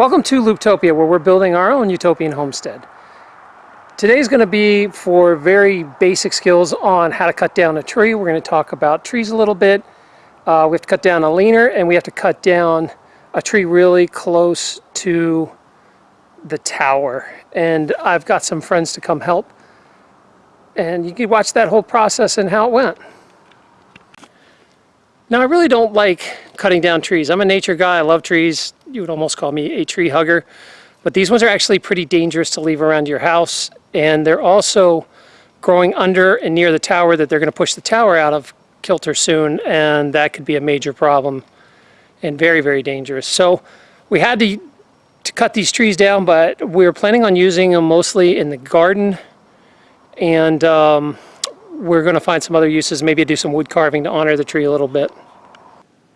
Welcome to Looptopia, where we're building our own utopian homestead. Today's going to be for very basic skills on how to cut down a tree. We're going to talk about trees a little bit. Uh, we have to cut down a leaner, and we have to cut down a tree really close to the tower. And I've got some friends to come help. And you can watch that whole process and how it went. Now, I really don't like cutting down trees. I'm a nature guy. I love trees. You would almost call me a tree hugger. But these ones are actually pretty dangerous to leave around your house. And they're also growing under and near the tower that they're going to push the tower out of kilter soon. And that could be a major problem and very, very dangerous. So we had to, to cut these trees down, but we were planning on using them mostly in the garden. And um, we're going to find some other uses, maybe do some wood carving to honor the tree a little bit.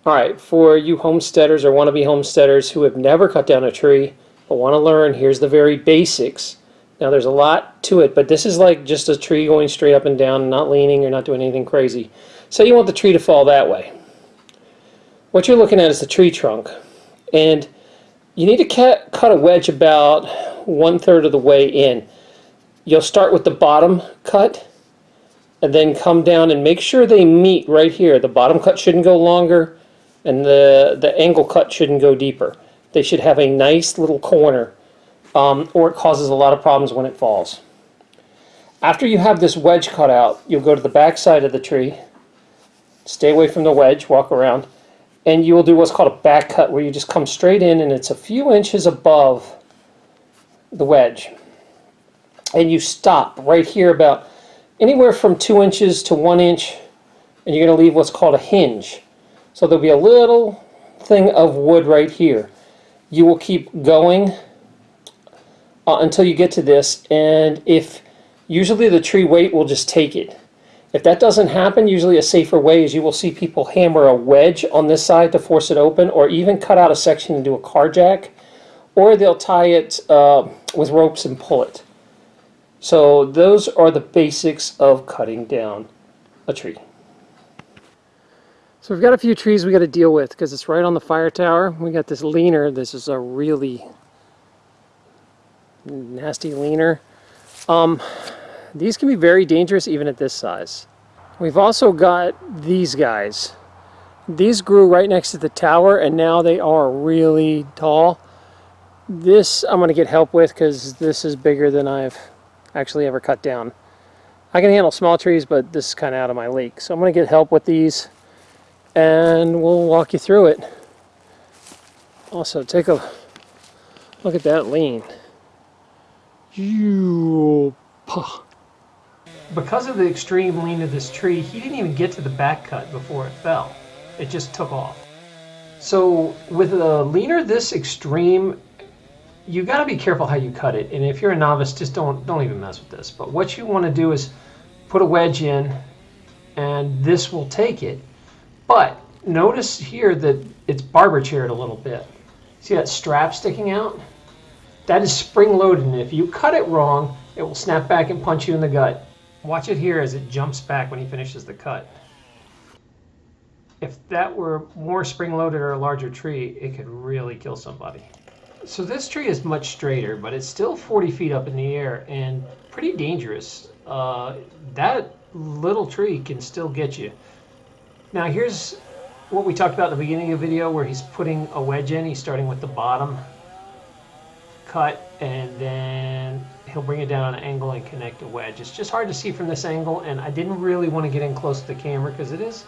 All right, for you homesteaders or wannabe homesteaders who have never cut down a tree but want to learn, here's the very basics. Now there's a lot to it, but this is like just a tree going straight up and down, not leaning or not doing anything crazy. Say you want the tree to fall that way. What you're looking at is the tree trunk. And you need to cut a wedge about one third of the way in. You'll start with the bottom cut and then come down and make sure they meet right here. The bottom cut shouldn't go longer and the, the angle cut shouldn't go deeper. They should have a nice little corner um, or it causes a lot of problems when it falls. After you have this wedge cut out, you'll go to the back side of the tree, stay away from the wedge, walk around, and you will do what's called a back cut where you just come straight in and it's a few inches above the wedge. And you stop right here about anywhere from two inches to one inch and you're going to leave what's called a hinge. So there'll be a little thing of wood right here. You will keep going uh, until you get to this and if usually the tree weight will just take it. If that doesn't happen, usually a safer way is you will see people hammer a wedge on this side to force it open or even cut out a section and do a car jack or they'll tie it uh, with ropes and pull it. So those are the basics of cutting down a tree. So we've got a few trees we got to deal with because it's right on the fire tower. We got this leaner. This is a really nasty leaner. Um, these can be very dangerous even at this size. We've also got these guys. These grew right next to the tower and now they are really tall. This I'm going to get help with because this is bigger than I've actually ever cut down. I can handle small trees, but this is kind of out of my league. So I'm going to get help with these and we'll walk you through it. Also, take a look at that lean. Because of the extreme lean of this tree, he didn't even get to the back cut before it fell. It just took off. So with a leaner this extreme, you got to be careful how you cut it. And if you're a novice, just don't don't even mess with this. But what you want to do is put a wedge in, and this will take it but notice here that it's barber chaired a little bit. See that strap sticking out? That is spring loaded and if you cut it wrong, it will snap back and punch you in the gut. Watch it here as it jumps back when he finishes the cut. If that were more spring loaded or a larger tree, it could really kill somebody. So this tree is much straighter, but it's still 40 feet up in the air and pretty dangerous. Uh, that little tree can still get you. Now here's what we talked about at the beginning of the video where he's putting a wedge in. He's starting with the bottom cut and then he'll bring it down on an angle and connect a wedge. It's just hard to see from this angle and I didn't really want to get in close to the camera because it is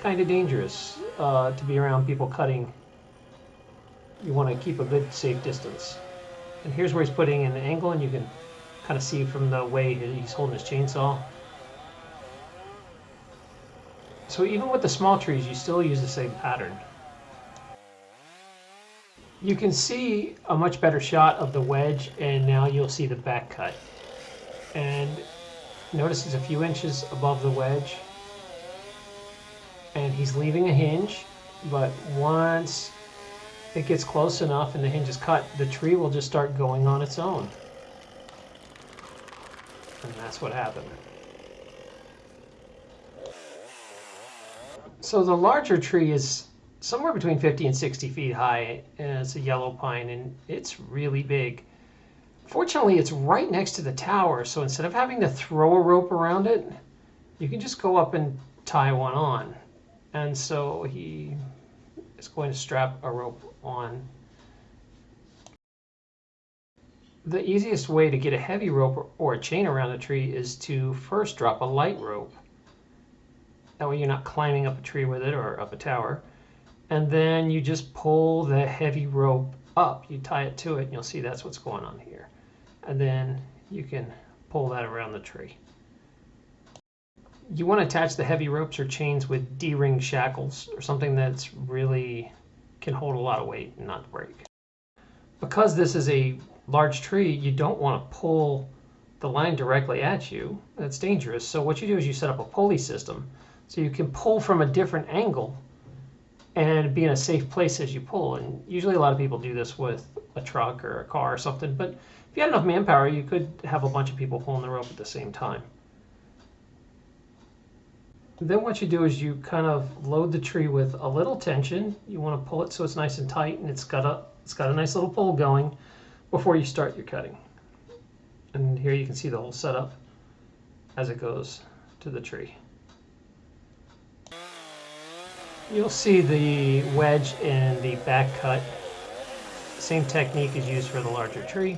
kind of dangerous uh, to be around people cutting. You want to keep a good safe distance. And here's where he's putting in the angle and you can kind of see from the way he's holding his chainsaw so even with the small trees, you still use the same pattern. You can see a much better shot of the wedge and now you'll see the back cut. And notice it's a few inches above the wedge. And he's leaving a hinge, but once it gets close enough and the hinge is cut, the tree will just start going on its own. And that's what happened. So the larger tree is somewhere between 50 and 60 feet high, and it's a yellow pine, and it's really big. Fortunately, it's right next to the tower, so instead of having to throw a rope around it, you can just go up and tie one on. And so he is going to strap a rope on. The easiest way to get a heavy rope or a chain around a tree is to first drop a light rope. That way you're not climbing up a tree with it or up a tower. And then you just pull the heavy rope up. You tie it to it and you'll see that's what's going on here. And then you can pull that around the tree. You want to attach the heavy ropes or chains with D-ring shackles or something that's really can hold a lot of weight and not break. Because this is a large tree, you don't want to pull the line directly at you. That's dangerous. So what you do is you set up a pulley system so you can pull from a different angle and be in a safe place as you pull. And usually a lot of people do this with a truck or a car or something. But if you had enough manpower, you could have a bunch of people pulling the rope at the same time. Then what you do is you kind of load the tree with a little tension. You want to pull it so it's nice and tight and it's got a it's got a nice little pull going before you start your cutting. And here you can see the whole setup as it goes to the tree. You'll see the wedge in the back cut. Same technique is used for the larger tree.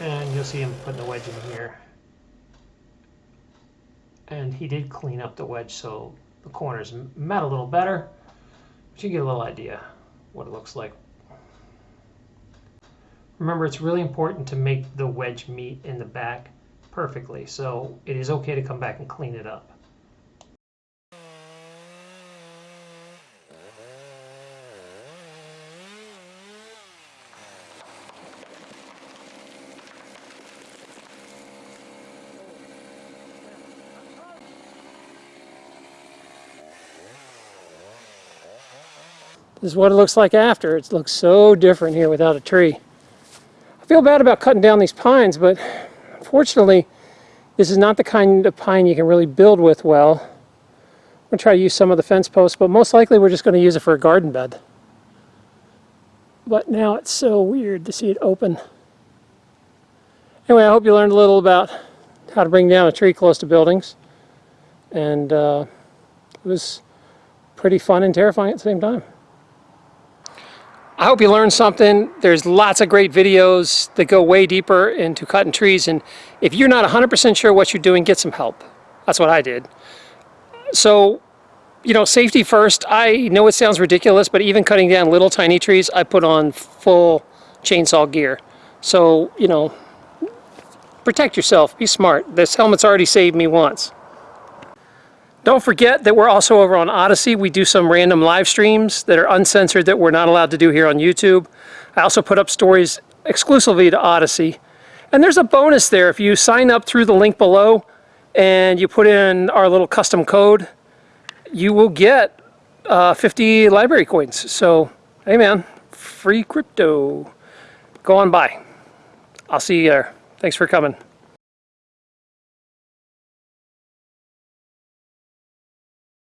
And you'll see him putting the wedge in here. And he did clean up the wedge so the corners met a little better. But you get a little idea what it looks like. Remember, it's really important to make the wedge meet in the back perfectly. So it is okay to come back and clean it up. This is what it looks like after. It looks so different here without a tree. I feel bad about cutting down these pines, but unfortunately, this is not the kind of pine you can really build with well. I'm going to try to use some of the fence posts, but most likely we're just going to use it for a garden bed. But now it's so weird to see it open. Anyway, I hope you learned a little about how to bring down a tree close to buildings. And uh, it was pretty fun and terrifying at the same time. I hope you learned something. There's lots of great videos that go way deeper into cutting trees. And if you're not 100% sure what you're doing, get some help. That's what I did. So, you know, safety first. I know it sounds ridiculous, but even cutting down little tiny trees, I put on full chainsaw gear. So, you know, protect yourself. Be smart. This helmet's already saved me once. Don't forget that we're also over on Odysee. We do some random live streams that are uncensored that we're not allowed to do here on YouTube. I also put up stories exclusively to Odysee. And there's a bonus there. If you sign up through the link below and you put in our little custom code, you will get uh, 50 LBRY coins. So, hey man, free crypto. Go on by. I'll see you there. Thanks for coming.